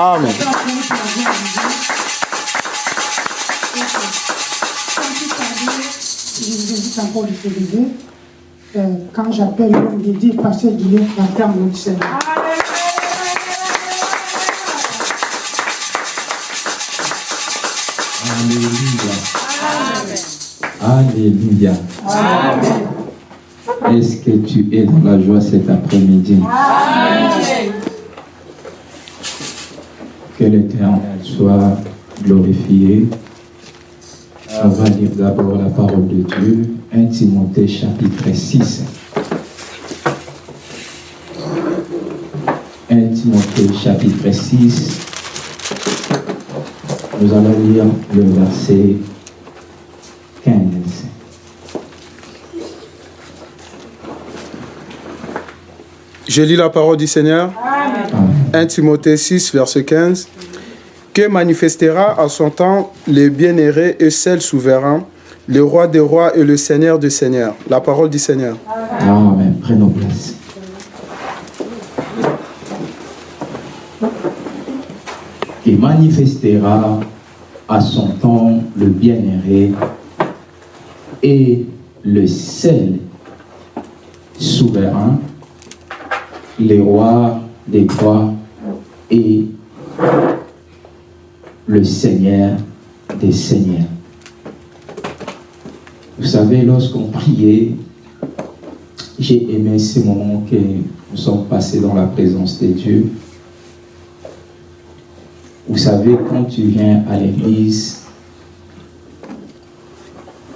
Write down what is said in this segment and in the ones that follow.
Amen. Je vous invite encore de quand j'appelle l'homme de Dieu, Pasteur Guillaume, j'entends mon Seigneur. Alléluia. Alléluia. Est-ce que tu es dans la joie cet après-midi? Que l'Éternel soit glorifié. On va lire d'abord la parole de Dieu, 1 Timothée chapitre 6. 1 Timothée chapitre 6. Nous allons lire le verset 15. Je lis la parole du Seigneur. 1 Timothée 6, verset 15. Que manifestera à son temps le bien-aimé et seul souverain, le roi des rois et le seigneur des seigneurs. La parole du Seigneur. Amen. Prenons place. Qui manifestera à son temps le bien-aimé et le seul souverain, les rois des rois et le Seigneur des seigneurs. Vous savez, lorsqu'on priait, j'ai aimé ces moments que nous sommes passés dans la présence de Dieu. Vous savez, quand tu viens à l'église,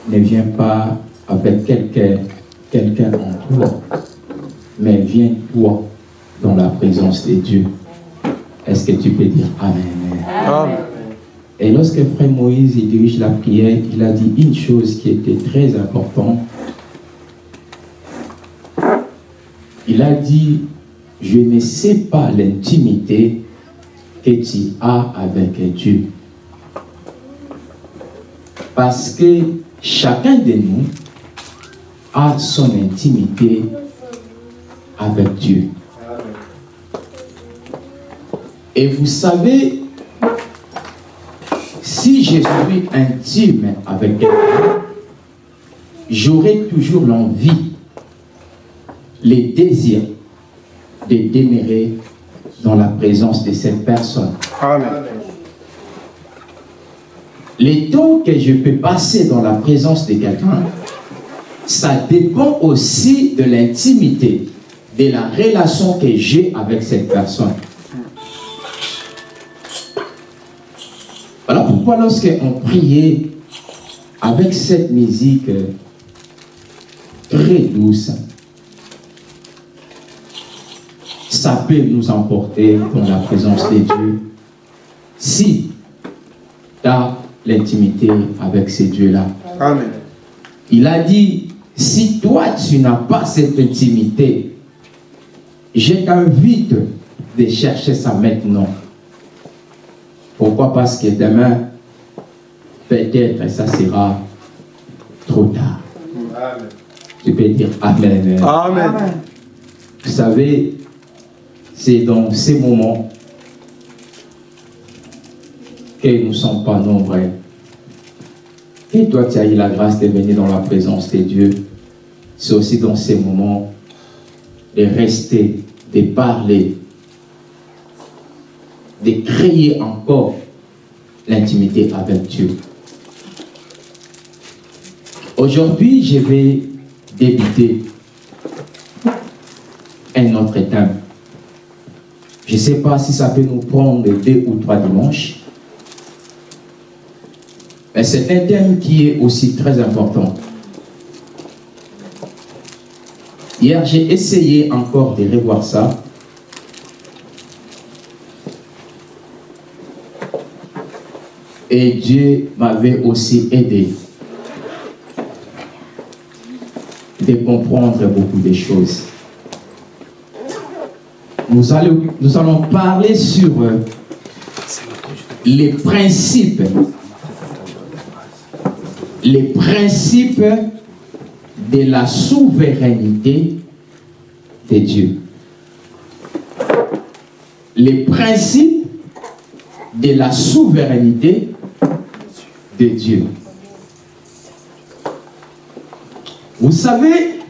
ne viens pas avec quelqu'un quelqu'un en toi, mais viens toi dans la présence de Dieu. Est-ce que tu peux dire Amen? Amen. Et lorsque Frère Moïse il dirige la prière, il a dit une chose qui était très importante. Il a dit, je ne sais pas l'intimité que tu as avec Dieu. Parce que chacun de nous a son intimité avec Dieu. Et vous savez, si je suis intime avec quelqu'un, j'aurai toujours l'envie, les désirs de demeurer dans la présence de cette personne. Amen. Les temps que je peux passer dans la présence de quelqu'un, ça dépend aussi de l'intimité, de la relation que j'ai avec cette personne. Pourquoi lorsqu'on priait avec cette musique très douce, ça peut nous emporter dans la présence de Dieu? Si tu as l'intimité avec ces dieux-là. Amen. Il a dit, si toi tu n'as pas cette intimité, je t'invite de chercher ça maintenant. Pourquoi? Parce que demain, peut-être ça sera trop tard. Tu peux dire Amen. Amen. Vous savez, c'est dans ces moments que nous ne sommes pas nombreux. Et toi, tu as eu la grâce de venir dans la présence de Dieu. C'est aussi dans ces moments de rester, de parler, de créer encore l'intimité avec Dieu. Aujourd'hui, je vais débuter un autre thème. Je ne sais pas si ça peut nous prendre deux ou trois dimanches. Mais c'est un thème qui est aussi très important. Hier, j'ai essayé encore de revoir ça. Et Dieu m'avait aussi aidé de comprendre beaucoup de choses. Nous allons, nous allons parler sur euh, les principes les principes de la souveraineté de Dieu. Les principes de la souveraineté de Dieu. Vous savez,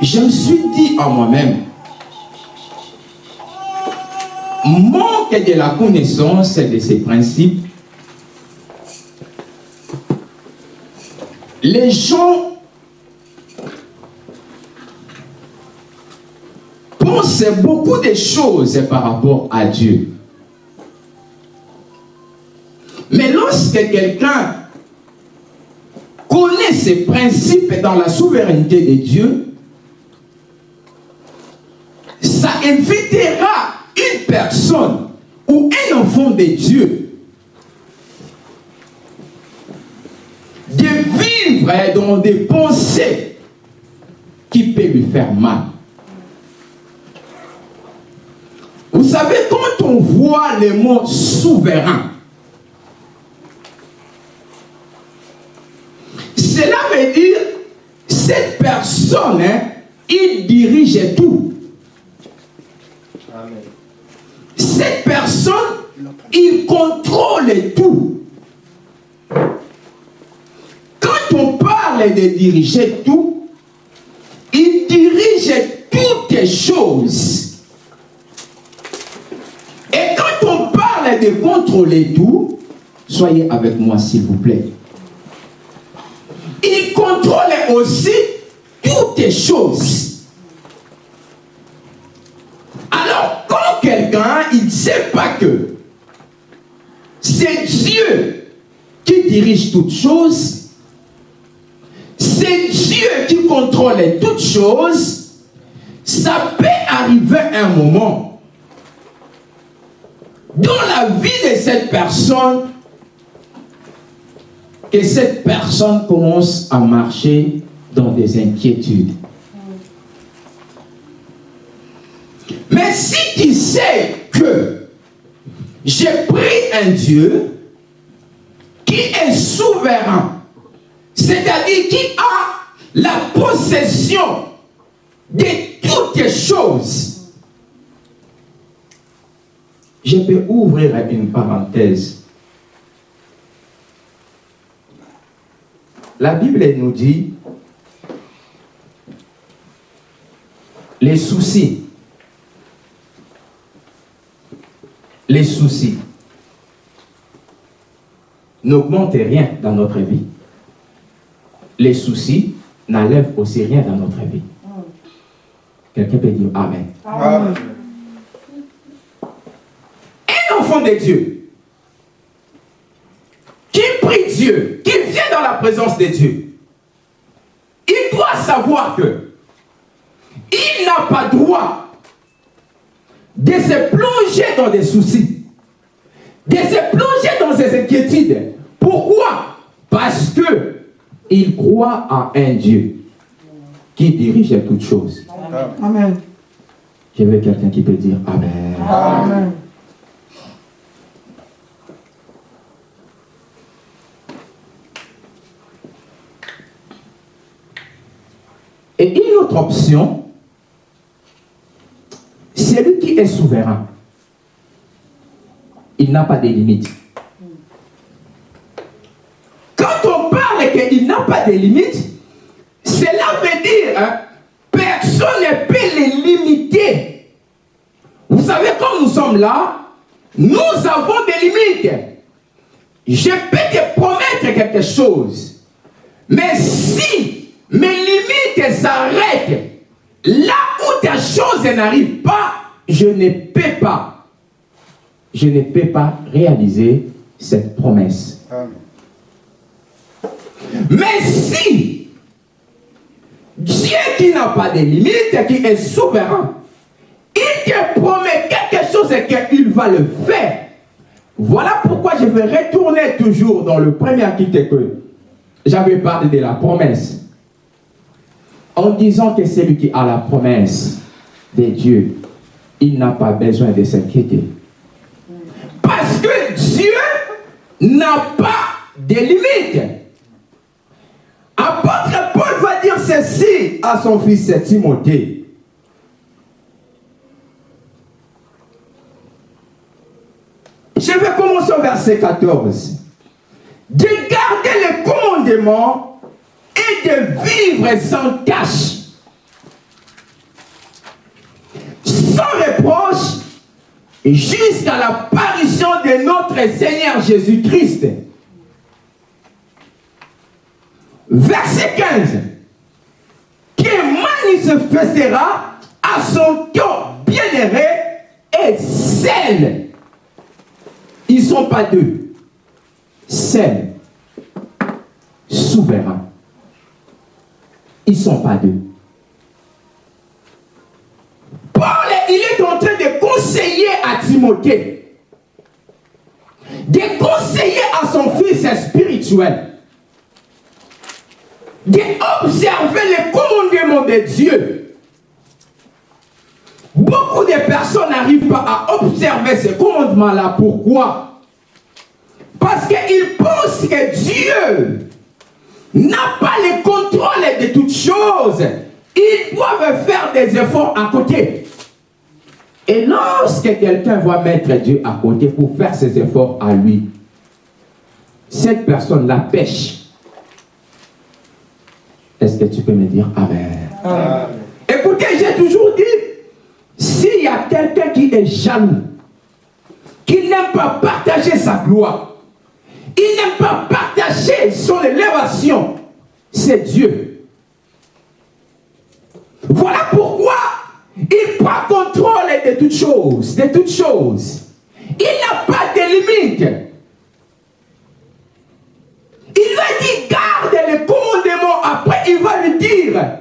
je me suis dit à moi-même, manque de la connaissance de ces principes, les gens pensent beaucoup de choses par rapport à Dieu. Mais lorsque quelqu'un connaît ces principes dans la souveraineté de Dieu, ça invitera une personne ou un enfant de Dieu de vivre dans des pensées qui peuvent lui faire mal. Vous savez, quand on voit le mot souverain, cela veut dire cette personne, hein, il dirige tout. Cette personne, il contrôle tout. Quand on parle de diriger tout, il dirige toutes les choses. Et quand on parle de contrôler tout, soyez avec moi s'il vous plaît. Il contrôle aussi toutes les choses. Alors, quand quelqu'un, il ne sait pas que c'est Dieu qui dirige toutes choses, c'est Dieu qui contrôle toutes choses, ça peut arriver un moment dans la vie de cette personne que cette personne commence à marcher dans des inquiétudes. Mais si tu sais que j'ai pris un Dieu qui est souverain, c'est-à-dire qui a la possession de toutes les choses, je peux ouvrir une parenthèse. La Bible nous dit les soucis les soucis n'augmentent rien dans notre vie. Les soucis n'enlèvent aussi rien dans notre vie. Quelqu'un peut dire Amen. Amen. Un enfant de Dieu qui prie Dieu, qui vient dans la présence de Dieu, il doit savoir que il n'a pas droit de se plonger dans des soucis, de se plonger dans ses inquiétudes. Pourquoi? Parce que il croit à un Dieu qui dirige toutes choses. Amen. Je veux quelqu'un qui peut dire Amen. Amen. Et une autre option, c'est lui qui est souverain. Il n'a pas de limites. Quand on parle qu'il n'a pas de limites, cela veut dire hein, personne ne peut les limiter. Vous savez, quand nous sommes là, nous avons des limites. Je peux te promettre quelque chose. Mais si mes limites s'arrêtent là où ta chose n'arrive pas, je ne peux pas, je ne peux pas réaliser cette promesse. Mais si Dieu qui n'a pas de limites, qui est souverain, il te promet quelque chose et qu'il va le faire. Voilà pourquoi je vais retourner toujours dans le premier article que j'avais parlé de la promesse. En disant que celui qui a la promesse de Dieu, il n'a pas besoin de s'inquiéter. Parce que Dieu n'a pas de limites. Apôtre Paul va dire ceci à son fils Timothée. Je vais commencer au verset 14. De garder les commandements et de vivre sans tâche, sans reproche, jusqu'à l'apparition de notre Seigneur Jésus-Christ. Verset 15. Qui manifestera à son temps bien-aimé et celle. Ils ne sont pas deux. Celle. Souverain. Ils sont pas deux. Paul, il est en train de conseiller à Timothée, de conseiller à son fils spirituel, d'observer les commandements de Dieu. Beaucoup de personnes n'arrivent pas à observer ces commandements-là. Pourquoi? Parce qu'ils pensent que Dieu n'a pas le contrôle de toutes choses. Ils doivent faire des efforts à côté. Et lorsque quelqu'un va mettre Dieu à côté pour faire ses efforts à lui, cette personne la pêche. Est-ce que tu peux me dire Amen. Écoutez, j'ai toujours dit, s'il y a quelqu'un qui est jaloux, qui n'aime pas partager sa gloire, il n'aime pas partager son élévation, c'est Dieu. Voilà pourquoi il prend contrôle de toutes choses, de toutes choses. Il n'a pas de limite. Il va dire, garde les commandements. Après, il va lui dire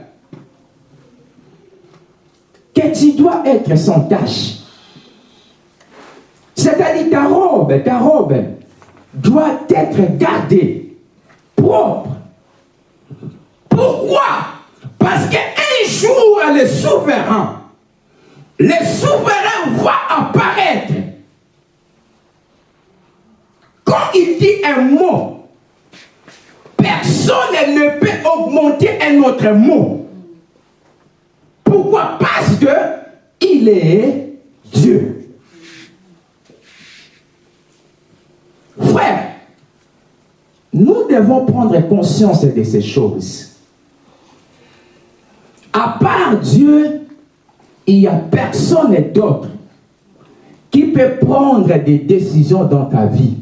que tu dois être sans tâche. C'est-à-dire ta robe, ta robe doit être gardée, propre. Pourquoi? Parce qu'un jour, le souverain, le souverain va apparaître. Quand il dit un mot, personne ne peut augmenter un autre mot. Pourquoi? Parce que il est Dieu. Frère, nous devons prendre conscience de ces choses. À part Dieu, il n'y a personne d'autre qui peut prendre des décisions dans ta vie.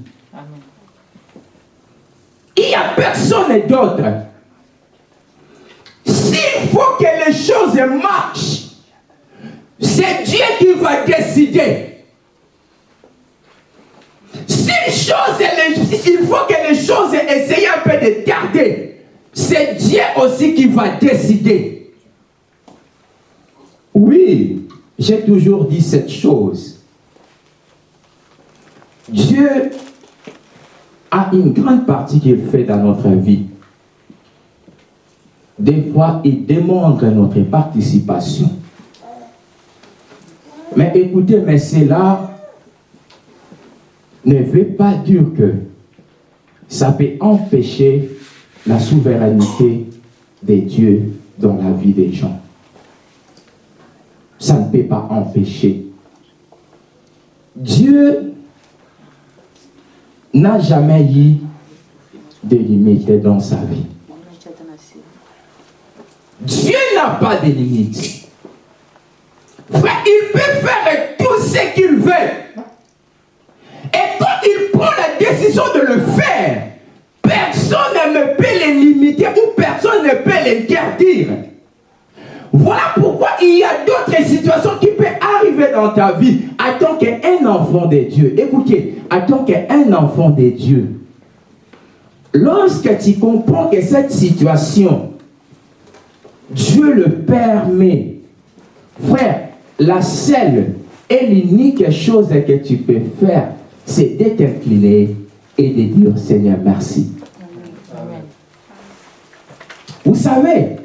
Il n'y a personne d'autre. S'il faut que les choses marchent, c'est Dieu qui va décider. Si choses, il faut que les choses essayent un peu de garder, c'est Dieu aussi qui va décider. Oui, j'ai toujours dit cette chose. Dieu a une grande partie qu'il fait dans notre vie. Des fois, il demande notre participation. Mais écoutez, mais cela ne veut pas dire que ça peut empêcher la souveraineté de Dieu dans la vie des gens. Ça ne peut pas empêcher. Dieu n'a jamais eu de limites dans sa vie. Dieu n'a pas de limites. Frère, il peut faire tout ce qu'il veut. Et quand il prend la décision de le faire, personne ne peut les limiter ou personne ne peut l'interdire. Voilà pourquoi il y a d'autres situations qui peuvent arriver dans ta vie en tant qu'un enfant de Dieu. Écoutez, en tant qu'un enfant de Dieu, lorsque tu comprends que cette situation, Dieu le permet, frère, la seule et l'unique chose que tu peux faire, c'est d'être incliné et de dire Seigneur merci. Vous savez,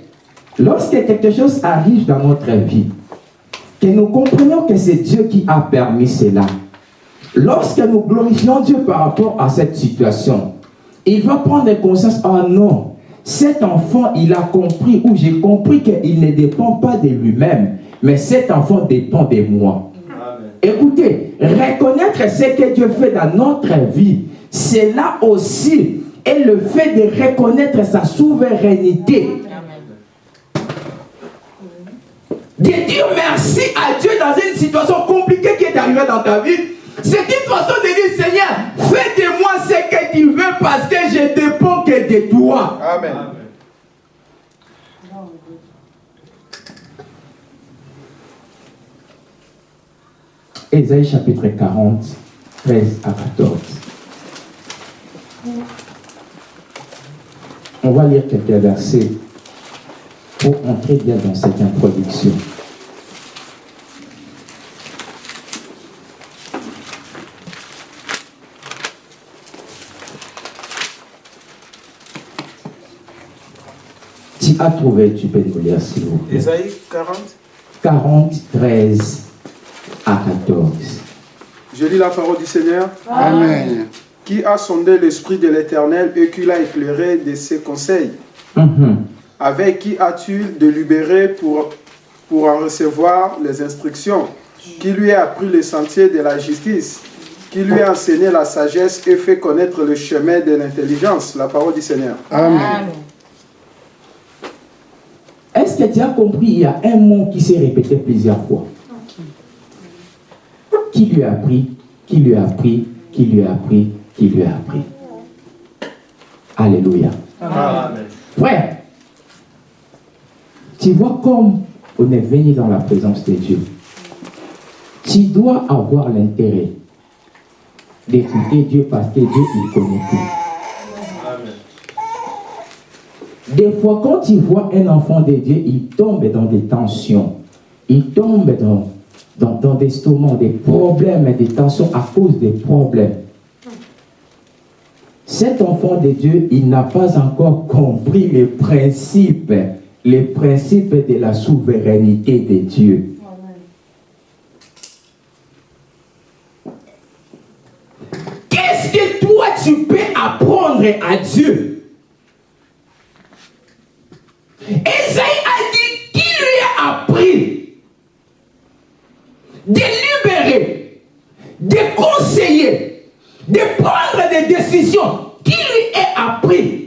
lorsque quelque chose arrive dans notre vie, que nous comprenons que c'est Dieu qui a permis cela, lorsque nous glorifions Dieu par rapport à cette situation, il va prendre conscience, oh non, cet enfant, il a compris, ou j'ai compris qu'il ne dépend pas de lui-même, mais cet enfant dépend de moi. Écoutez, reconnaître ce que Dieu fait dans notre vie, c'est là aussi et le fait de reconnaître sa souveraineté. De dire merci à Dieu dans une situation compliquée qui est arrivée dans ta vie, c'est une façon de dire Seigneur, fais de moi ce que tu veux parce que je dépends que de toi. Amen. Ésaïe chapitre 40, 13 à 14. On va lire quelques versets pour entrer bien dans cette introduction. Tu as trouvé, tu peux le lire s'il vous plaît? Ésaïe 40. 40, 13 à 14. Je lis la parole du Seigneur. Amen. Qui a sondé l'esprit de l'Éternel et qui l'a éclairé de ses conseils? Mhm. Avec qui as-tu délibéré pour, pour en recevoir les instructions? Qui lui a appris les sentiers de la justice? Qui lui a enseigné la sagesse et fait connaître le chemin de l'intelligence? La parole du Seigneur. Amen. Est-ce que tu as compris Il y a un mot qui s'est répété plusieurs fois? Qui lui a appris Qui lui a appris Qui lui a appris Qui lui a appris Alléluia. Frère, tu vois comme on est venu dans la présence de Dieu. Tu dois avoir l'intérêt d'écouter Dieu parce que Dieu, il connaît tout. Des fois, quand tu vois un enfant de Dieu, il tombe dans des tensions. Il tombe dans, dans, dans des des problèmes et des tensions à cause des problèmes. Cet enfant de Dieu, il n'a pas encore compris les principes, les principes de la souveraineté de Dieu. Qu'est-ce que toi tu peux apprendre à Dieu dit qui lui a appris de libérer, de conseiller, de prendre des décisions. Qui lui est appris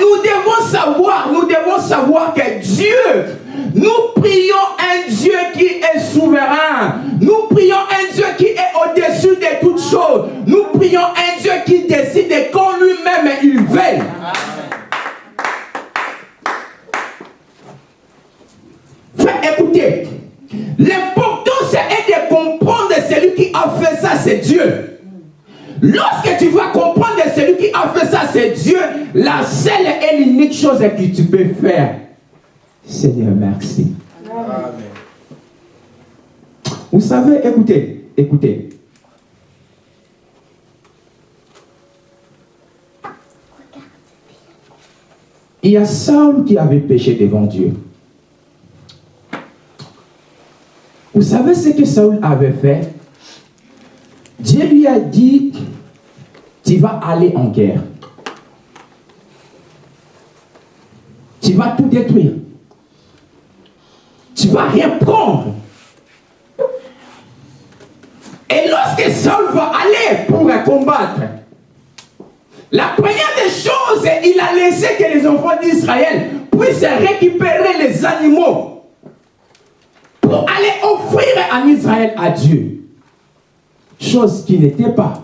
nous devons savoir, nous devons savoir que Dieu, nous prions un Dieu qui est souverain. Nous prions un Dieu qui est au-dessus de toutes choses. Nous prions un Dieu qui décide quand lui-même il veille. Écoutez, l'importance est de comprendre celui qui a fait ça, c'est Dieu. Lorsque tu vas comprendre celui qui a fait ça, c'est Dieu, la seule et l'unique chose que tu peux faire, Seigneur, merci. Vous savez, écoutez, écoutez. Il y a Saul qui avait péché devant Dieu. Vous savez ce que Saul avait fait? Dieu lui a dit, tu vas aller en guerre. Tu vas tout détruire. Tu vas rien prendre. Et lorsque Saul va aller pour combattre, la première des choses, il a laissé que les enfants d'Israël puissent récupérer les animaux aller offrir en Israël à Dieu. Chose qui n'était pas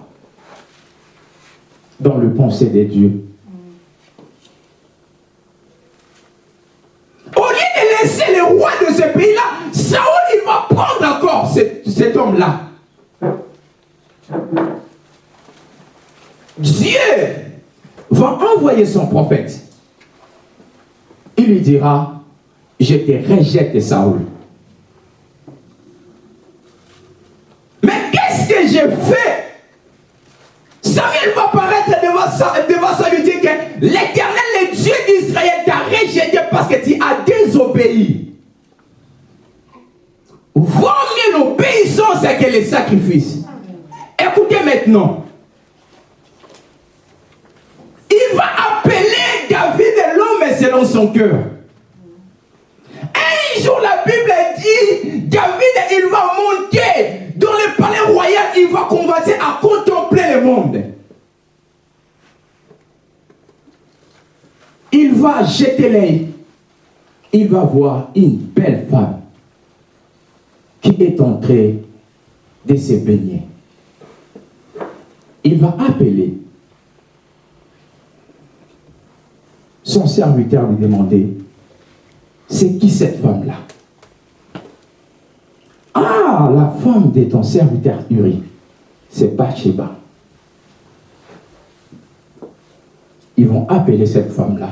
dans le pensée de Dieu. Au lieu de laisser le roi de ce pays-là, Saoul, il va prendre encore cet, cet homme-là. Dieu va envoyer son prophète. Il lui dira, je te rejette Saoul. Mais qu'est-ce que j'ai fait Samuel va paraître devant, Sa- devant ça lui dire que l'éternel, le Dieu d'Israël, t'a rejeté parce que tu as désobéi. Vaut mieux l'obéissance que les sacrifices. Écoutez maintenant. Il va appeler David l'homme selon son cœur. Un jour, la Bible dit, David il va dans le palais royal, il va commencer à contempler le monde. Il va jeter l'œil. Il va voir une belle femme qui est entrée de se baigner. Il va appeler son serviteur lui demander, c'est qui cette femme-là? Ah, la femme de ton serviteur Uri, c'est Bathsheba. Ils vont appeler cette femme-là.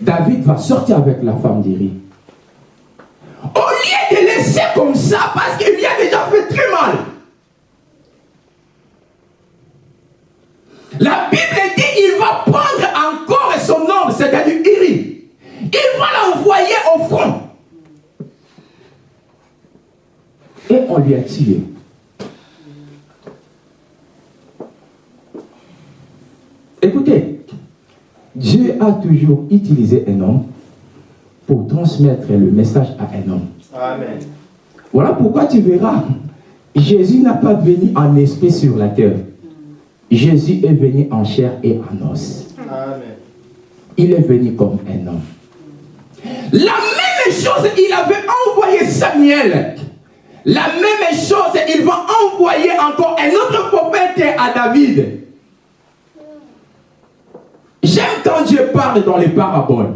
David va sortir avec la femme d'Uri. Au lieu de laisser comme ça, parce qu'il lui a déjà fait très mal. La Bible dit il va prendre encore son homme, c'est-à-dire Iri. Il va l'envoyer au front. Et on lui a tué. Écoutez, Dieu a toujours utilisé un homme pour transmettre le message à un homme. Amen. Voilà pourquoi tu verras, Jésus n'a pas venu en esprit sur la terre. Jésus est venu en chair et en os. Amen. Il est venu comme un homme. La même chose, il avait envoyé Samuel. La même chose, il va envoyer encore un autre prophète à David. J'aime quand Dieu parle dans les paraboles.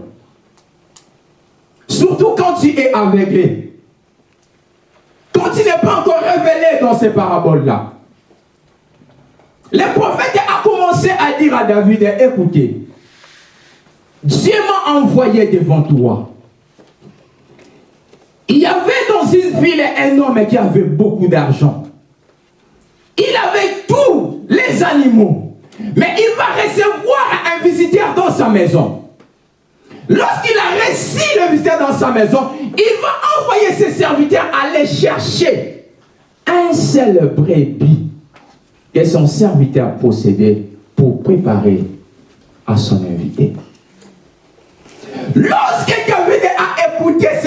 Surtout quand tu es aveuglé. Quand il n'est pas encore révélé dans ces paraboles-là. Le prophète a commencé à dire à David, écoutez, Dieu m'a envoyé devant toi. Il y avait dans une ville un homme qui avait beaucoup d'argent. Il avait tous les animaux. Mais il va recevoir un visiteur dans sa maison. Lorsqu'il a reçu le visiteur dans sa maison, il va envoyer ses serviteurs aller chercher un seul brebis que son serviteur possédait pour préparer à son invité. Lorsque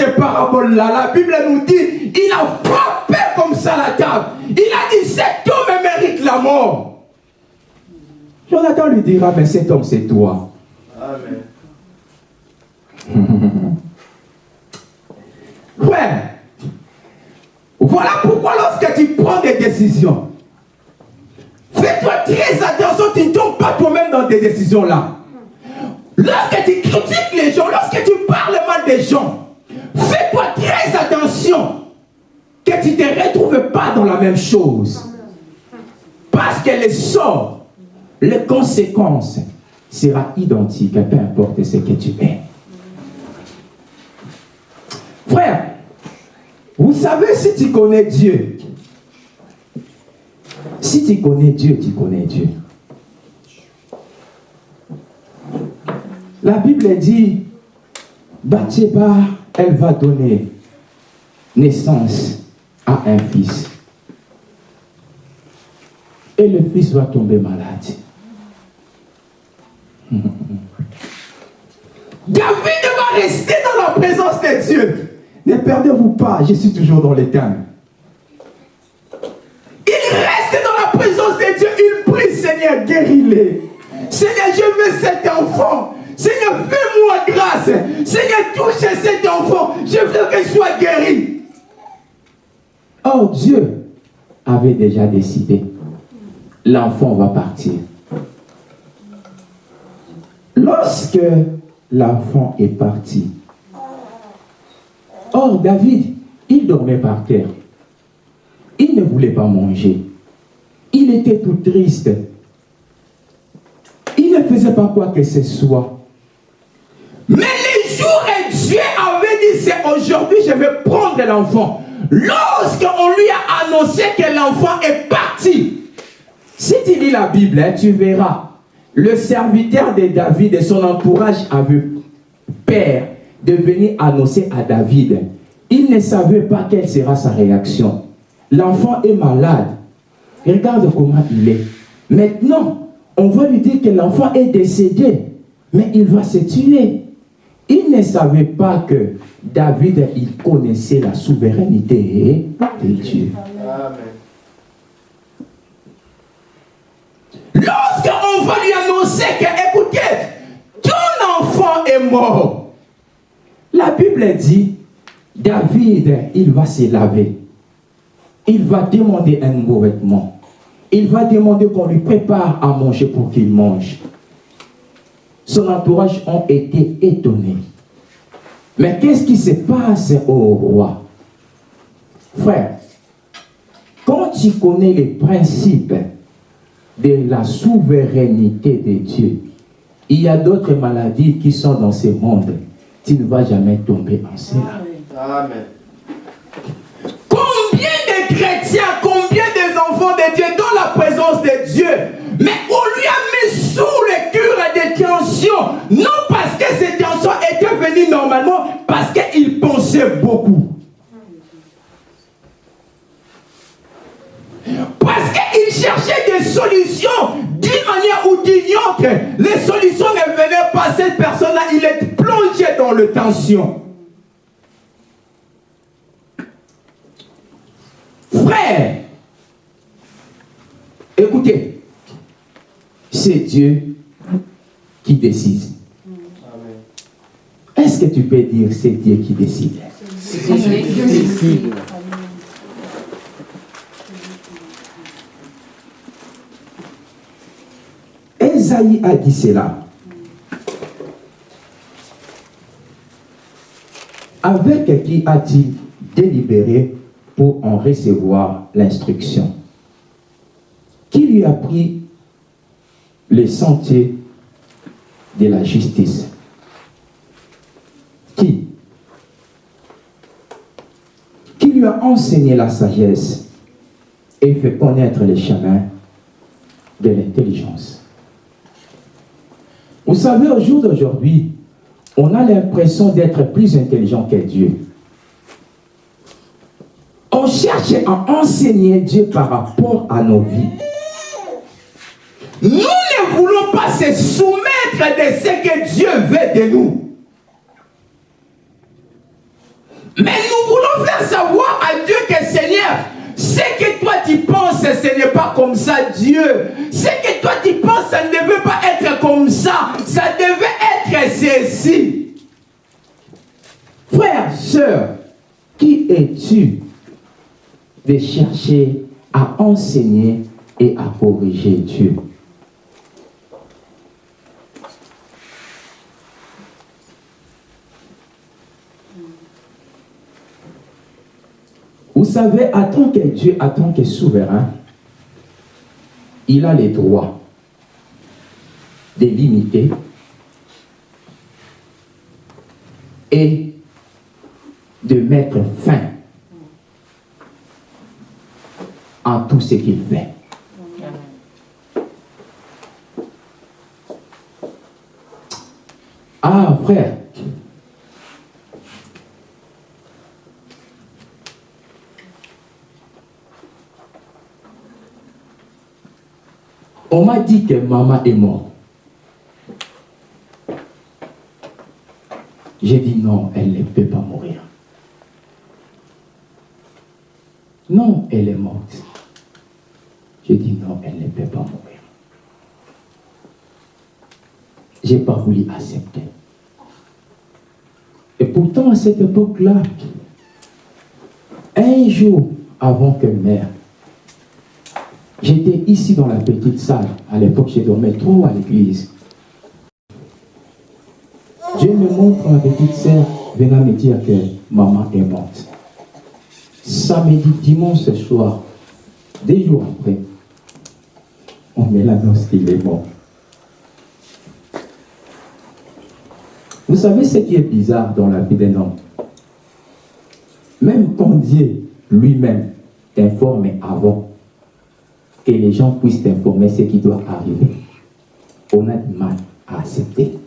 ces paraboles-là, la Bible nous dit, il a frappé comme ça la table. Il a dit, cet homme mérite la mort. Jonathan lui dira, mais cet homme c'est toi. Amen. Ouais. Voilà pourquoi lorsque tu prends des décisions, fais-toi très attention, tu ne tombes pas toi-même dans des décisions-là. Lorsque tu critiques les gens, lorsque tu parles mal des gens, fais-toi très attention que tu ne te retrouves pas dans la même chose. Parce que le sort, les conséquences sera identique, peu importe ce que tu es. Frère, vous savez si tu connais Dieu, si tu connais Dieu, tu connais Dieu. La Bible dit, Bathsheba, elle va donner naissance à un fils. Et le fils va tomber malade. David va rester dans la présence de Dieu. Ne perdez-vous pas, je suis toujours dans les. Il reste dans la présence de Dieu. Il prie, Seigneur, guéris-les. Seigneur, je veux cet enfant. Seigneur, fais-moi grâce. Seigneur, touche cet enfant. Je veux qu'il soit guéri. Or, Dieu avait déjà décidé. L'enfant va partir. Lorsque l'enfant est parti, or David, il dormait par terre. Il ne voulait pas manger. Il était tout triste. Il ne faisait pas quoi que ce soit. Aujourd'hui je vais prendre l'enfant. Lorsqu'on lui a annoncé que l'enfant est parti, si tu lis la Bible, hein, tu verras, le serviteur de David et son entourage avaient peur de venir annoncer à David. Il ne savait pas quelle sera sa réaction. L'enfant est malade. Regarde comment il est. Maintenant, on va lui dire que l'enfant est décédé, mais il va se tuer. Il ne savait pas que David, il connaissait la souveraineté de Dieu. Amen. on va lui annoncer que, écoutez, ton enfant est mort. La Bible dit, David, il va se laver. Il va demander un nouveau vêtement. Il va demander qu'on lui prépare à manger pour qu'il mange. Son entourage ont été étonnés. Mais qu'est-ce qui se passe au roi? Frère, quand tu connais les principes de la souveraineté de Dieu, il y a d'autres maladies qui sont dans ce monde. Tu ne vas jamais tomber enceinte. Amen. Combien de chrétiens, combien d'enfants de Dieu dans la présence de Dieu, mais on lui a mis sous le cure des tensions, non parce que ces étaient venues normalement, parce qu'il pensait beaucoup. Parce qu'il cherchait des solutions d'une manière ou d'une autre. Les solutions ne venaient pas. Cette personne-là, il est plongé dans le tension. Frère, écoutez, c'est Dieu qui décide. Est-ce que tu peux dire c'est Dieu qui décide? C'est Dieu qui décide. Esaïe a dit cela. Avec qui a-t-il délibéré pour en recevoir l'instruction? Qui lui a pris les sentiers de la justice? Qui? Qui lui a enseigné la sagesse et fait connaître les chemins de l'intelligence? Vous savez, au jour d'aujourd'hui, on a l'impression d'être plus intelligent que Dieu. On cherche à enseigner Dieu par rapport à nos vies. Nous ne voulons pas se soumettre de ce que Dieu veut de nous. Mais nous voulons faire savoir à Dieu que Seigneur, ce que toi tu penses, ce n'est pas comme ça, Dieu. Ce que toi tu penses, ça ne devait pas être comme ça. Ça devait être ceci. Frère, soeur, qui es-tu de chercher à enseigner et à corriger Dieu? Vous savez, à tant que Dieu, à tant que souverain, il a les droits de limiter et de mettre fin à tout ce qu'il fait. Ah, frère, On m'a dit que maman est morte. J'ai dit non, elle ne peut pas mourir. Non, elle est morte. J'ai dit non, elle ne peut pas mourir. Je n'ai pas voulu accepter. Et pourtant, à cette époque-là, un jour avant que mère J'étais ici dans la petite salle. À l'époque, je dormais trop à l'église. Dieu me montre ma petite sœur venant me dire que maman est morte. Samedi, dimanche soir, des jours après, on me l'annonce qu'il est mort. Vous savez ce qui est bizarre dans la vie d'un homme? Même quand Dieu lui-même t'informe avant que les gens puissent informer ce qui doit arriver. On a du mal à accepter.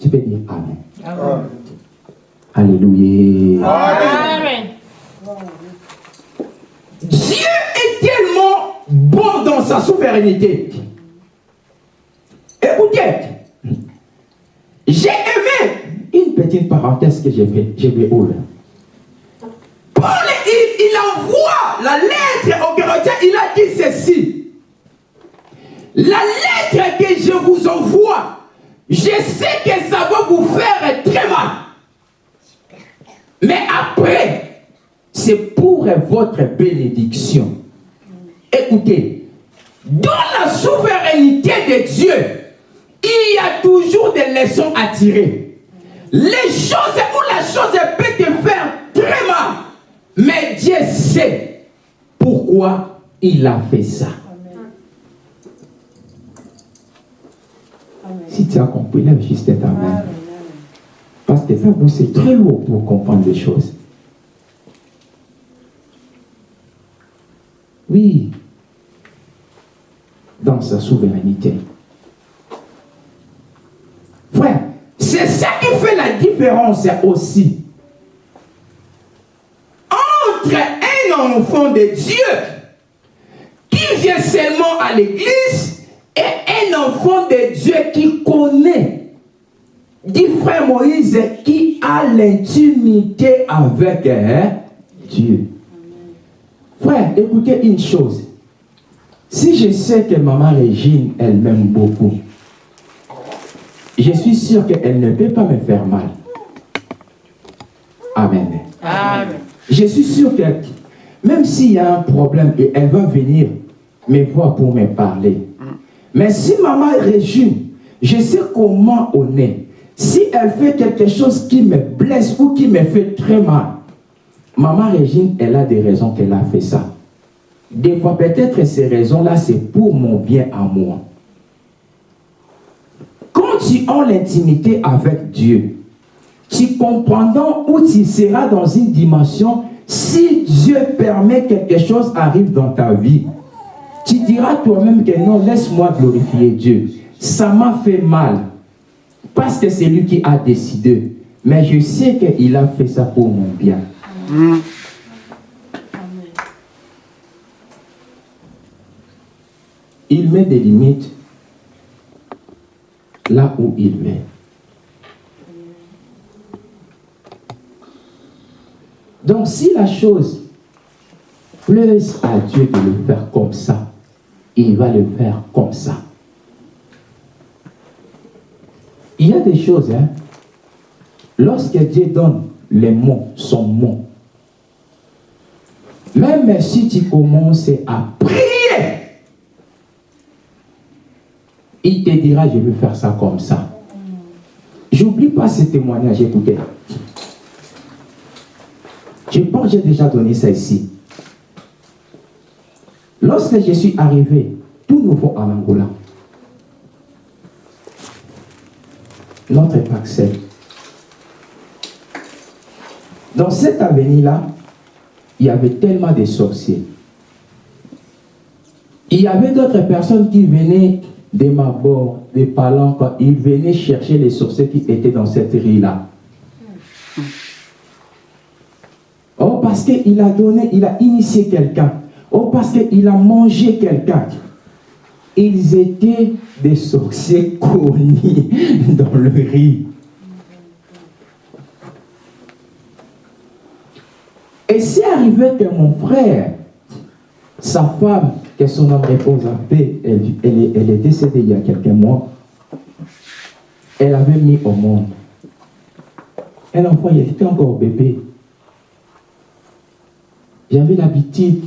Tu peux dire Amen. Alléluia. Amen. Dieu est tellement bon dans sa souveraineté. Écoutez, j'ai aimé une petite parenthèse que j'ai fait, j'ai vais ouvrir. Il, envoie la lettre au Galatiens, il a dit ceci. la lettre que je vous envoie, je sais que ça va vous faire très mal. Mais après, c'est pour votre bénédiction. Écoutez, dans la souveraineté de Dieu, il y a toujours des leçons à tirer. Les choses où la chose peut te faire très mal. Mais Dieu sait pourquoi il a fait ça. Si tu as compris, lève juste ta main. Parce que ça, vous, c'est très lourd pour comprendre les choses. Oui, dans sa souveraineté. Frère, c'est ça qui fait la différence aussi entre un enfant de Dieu qui vient seulement à l'église et un enfant de Dieu qui connaît, dit frère Moïse, qui a l'intimité avec hein, Dieu. Frère, écoutez une chose. Si je sais que maman Régine, elle m'aime beaucoup, je suis sûr qu'elle ne peut pas me faire mal. Amen. Amen. Je suis sûr que même s'il y a un problème, elle va venir me voir pour me parler. Mais si maman Régine, je sais comment on est. Si elle fait quelque chose qui me blesse ou qui me fait très mal, maman Régine, elle a des raisons qu'elle a fait ça. Des fois, peut-être ces raisons-là, c'est pour mon bien à moi. Quand tu as l'intimité avec Dieu, tu comprendras où tu seras dans une dimension, si Dieu permet quelque chose arrive dans ta vie, tu diras toi-même que non, laisse-moi glorifier Dieu. Ça m'a fait mal. Parce que c'est lui qui a décidé. Mais je sais qu'il a fait ça pour mon bien. Il met des limites là où il met. Donc si la chose plaît à Dieu de le faire comme ça, il va le faire comme ça. Il y a des choses, hein, lorsque Dieu donne les mots, son mot, même si tu commences à prier, il te dira, je veux faire ça comme ça. J'oublie pas ce témoignage, écoutez. Je pense que j'ai déjà donné ça ici. Lorsque je suis arrivé, tout nouveau en Angola, notre Paxel, dans cette avenue-là, il y avait tellement de sorciers. Il y avait d'autres personnes qui venaient des Mabor, des Palanques, ils venaient chercher les sorciers qui étaient dans cette rue-là. Oh, parce qu'il a donné, il a initié quelqu'un. Oh, parce qu'il a mangé quelqu'un. Ils étaient des sorciers connus dans le riz. Et c'est arrivé que mon frère, sa femme, que son âme repose en paix, elle, elle, est, décédée il y a quelques mois. Elle avait mis au monde un enfant, il était encore bébé. J'avais l'habitude,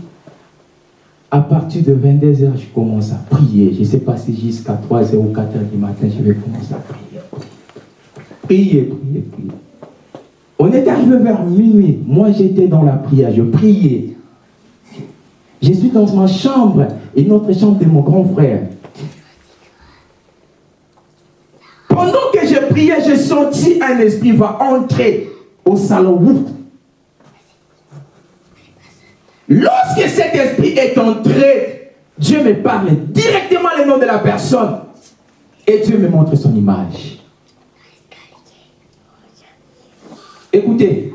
à partir de 22h, je commence à prier. Je ne sais pas si jusqu'à 3h ou 4h du matin, je vais commencer à prier. Prier, prier, prier. On est arrivé vers minuit. Moi, j'étais dans la prière. Je priais. Je suis dans ma chambre et notre chambre de mon grand frère. Pendant que je priais, j'ai senti un esprit va entrer au salon. Lorsque cet esprit est entré, Dieu me parle directement le nom de la personne et Dieu me montre son image. Écoutez,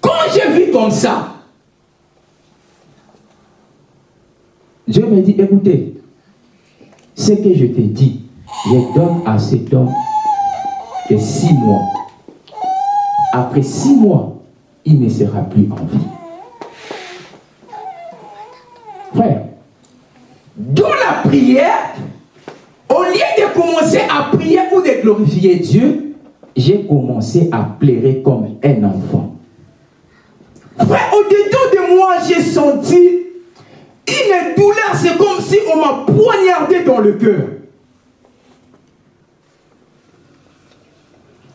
quand je vis comme ça, Dieu me dit, écoutez, ce que je te dis, je donne à cet homme que six mois. Après six mois, il ne sera plus en vie. Frère, dans la prière, au lieu de commencer à prier ou de glorifier Dieu, j'ai commencé à pleurer comme un enfant. Frère, au-dedans de moi, j'ai senti une douleur. C'est comme si on m'a poignardé dans le cœur.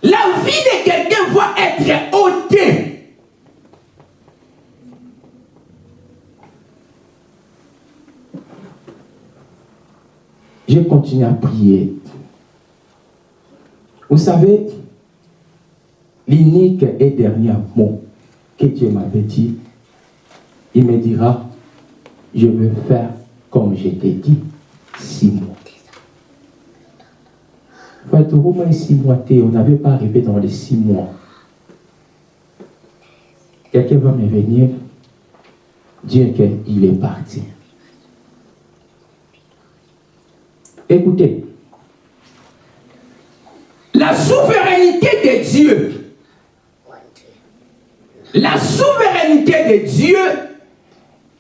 La vie de quelqu'un va être ôtée. Je continue à prier. Vous savez, l'unique et dernier mot que Dieu m'avait dit, il me dira, je veux faire comme je t'ai dit, six mois. Frère, au moins six mois, on n'avait pas arrivé dans les six mois. Quelqu'un va me venir dire qu'il est parti. Écoutez, la souveraineté de Dieu, la souveraineté de Dieu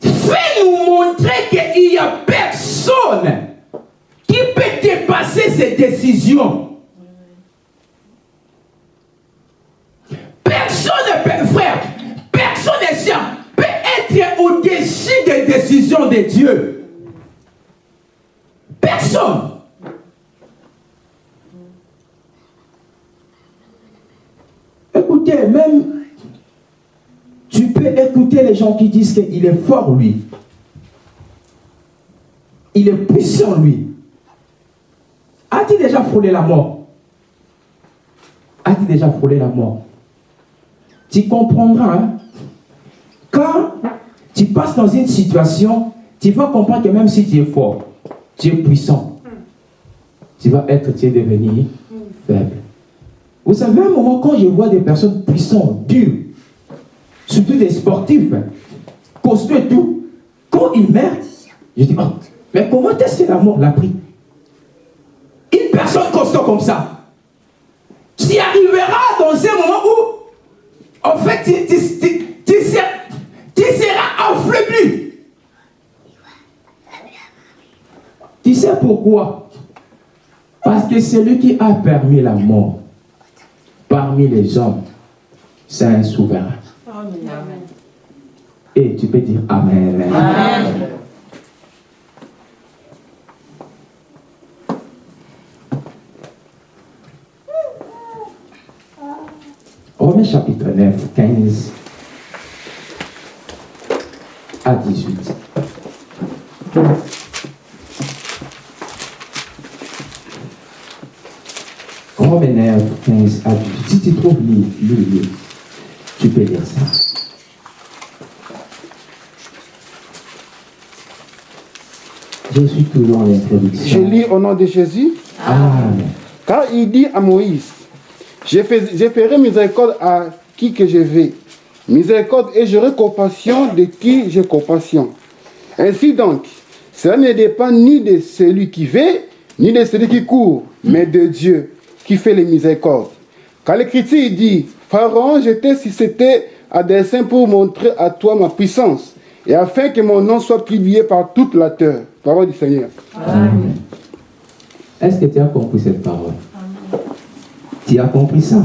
fait nous montrer qu'il n'y a personne qui peut dépasser ses décisions. Personne, frère, personne peut être au-dessus des décisions de Dieu. Personne. Écoutez, même tu peux écouter les gens qui disent qu'il est fort, lui. Il est puissant, lui. As-tu déjà frôlé la mort? As-tu déjà frôlé la mort? Tu comprendras. Hein? Quand tu passes dans une situation, tu vas comprendre que même si tu es fort, tu es puissant. Tu vas être, tu es devenu faible. Vous savez, un moment, quand je vois des personnes puissantes, dures, surtout des sportifs, costauds et tout, quand ils meurent, je dis, oh, mais comment est-ce que la mort l'a pris? Une personne costaud comme ça, tu arriveras dans un moment où, en fait, tu, tu, tu seras affaibli. Tu sais pourquoi? Parce que celui qui a permis la mort parmi les hommes, c'est un souverain. Et tu peux dire Amen. Amen. Romains chapitre 9, 15 à 18. Romains 15 à 18. Si tu trouves lui, tu peux lire ça. Je suis toujours en introduction. Je lis au nom de Jésus. Amen. Car il dit à Moïse, je, ferai miséricorde à qui que je vais. Miséricorde et j'aurai compassion de qui j'ai compassion. Ainsi donc, cela ne dépend ni de celui qui veut, ni de celui qui court, mais de Dieu qui fait les miséricordes. Quand l'Écriture dit, Pharaon, j'étais si c'était à dessein pour montrer à toi ma puissance, et afin que mon nom soit publié par toute la terre. Parole du Seigneur. Amen. Est-ce que tu as compris cette parole? Tu as compris ça?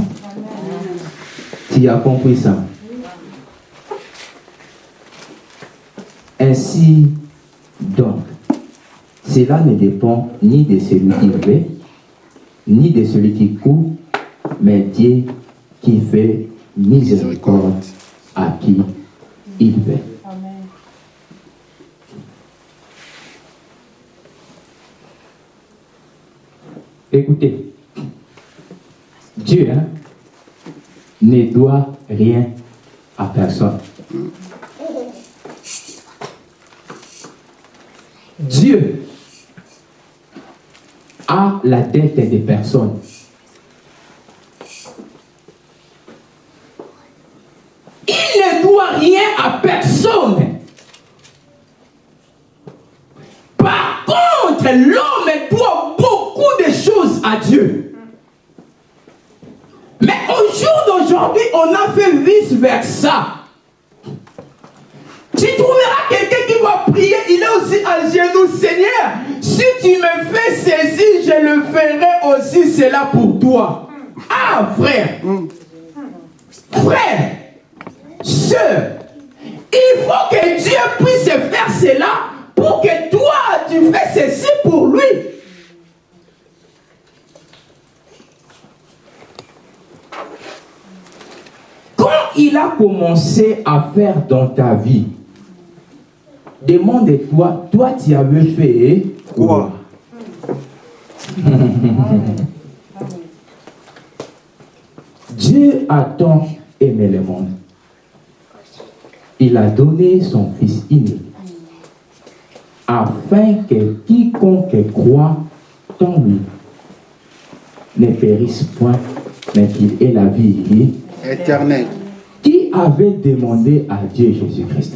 Tu as compris ça? Ainsi, donc, cela ne dépend ni de celui qui veut, ni de celui qui court, mais Dieu qui fait miséricorde à qui il veut. Écoutez, Dieu hein, ne doit rien à personne. Dieu a la dette des personnes. Il ne doit rien à personne. Par contre, l'homme doit beaucoup de choses à Dieu. Mais au jour d'aujourd'hui, on a fait vice-versa. Tu trouveras quelqu'un qui va prier, il est aussi à genoux, Seigneur, Si tu me fais ceci, je le ferai aussi cela pour toi. Ah, frère. Frère. Sœur. Il faut que Dieu puisse faire cela pour que toi, tu fais ceci pour lui. Quand il a commencé à faire dans ta vie, demande-toi, toi tu avais fait quoi Dieu a tant aimé le monde. Il a donné son Fils unique afin que quiconque croit en lui ne périsse point, mais qu'il ait la vie éternelle. Qui avait demandé à Dieu Jésus-Christ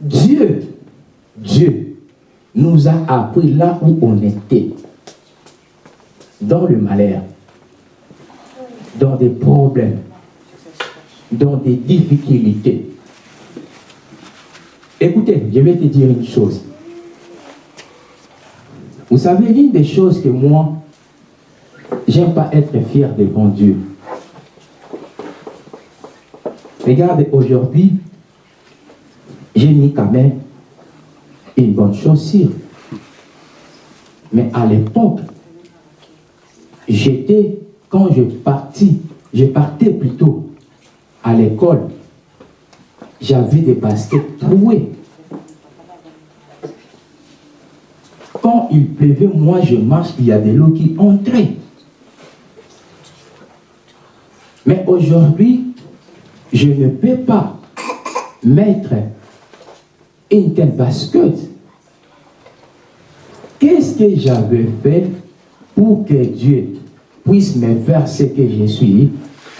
Dieu, Dieu nous a appris là où on était, dans le malheur, dans des problèmes, dans des difficultés. Écoutez, je vais te dire une chose. Vous savez, l'une des choses que moi, j'aime pas être fier devant Dieu. Regarde, aujourd'hui, j'ai mis quand même une bonne chaussure. Mais à l'époque, j'étais, quand je partis, je partais plutôt à l'école, j'avais des baskets trouées. Quand il pleuvait, moi je marche, il y a des lots qui entraient. Mais aujourd'hui, je ne peux pas mettre une telle basket. Qu'est-ce que j'avais fait pour que Dieu puisse me faire ce que je suis